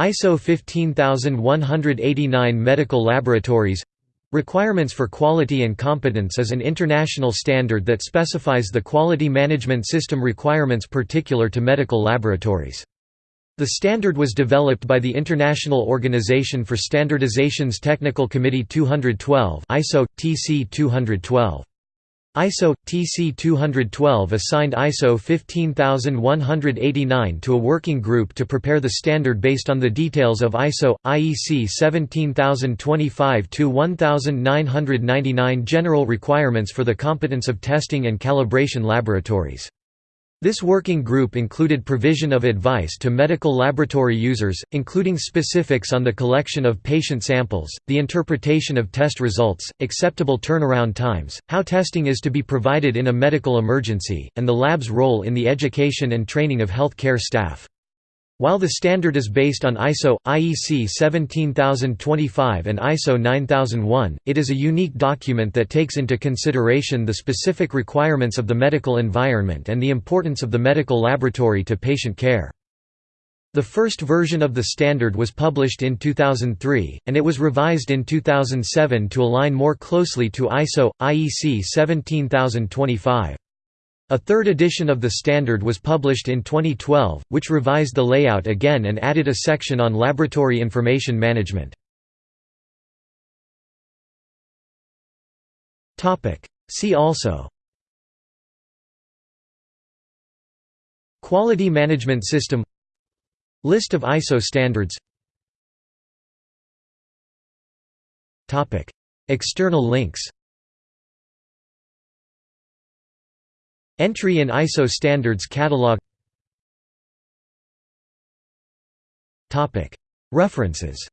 ISO 15189 Medical Laboratories Requirements for Quality and Competence is an international standard that specifies the quality management system requirements particular to medical laboratories. The standard was developed by the International Organization for Standardization's Technical Committee 212 ISO TC 212. ISO TC 212 assigned ISO 15189 to a working group to prepare the standard based on the details of ISO IEC 17025-1999 general requirements for the competence of testing and calibration laboratories. This working group included provision of advice to medical laboratory users, including specifics on the collection of patient samples, the interpretation of test results, acceptable turnaround times, how testing is to be provided in a medical emergency, and the lab's role in the education and training of health care staff. While the standard is based on ISO, IEC 17025 and ISO 9001, it is a unique document that takes into consideration the specific requirements of the medical environment and the importance of the medical laboratory to patient care. The first version of the standard was published in 2003, and it was revised in 2007 to align more closely to ISO, IEC 17025. A third edition of the standard was published in 2012, which revised the layout again and added a section on laboratory information management. See also Quality Management System List of ISO standards External links Entry in ISO standards catalog. References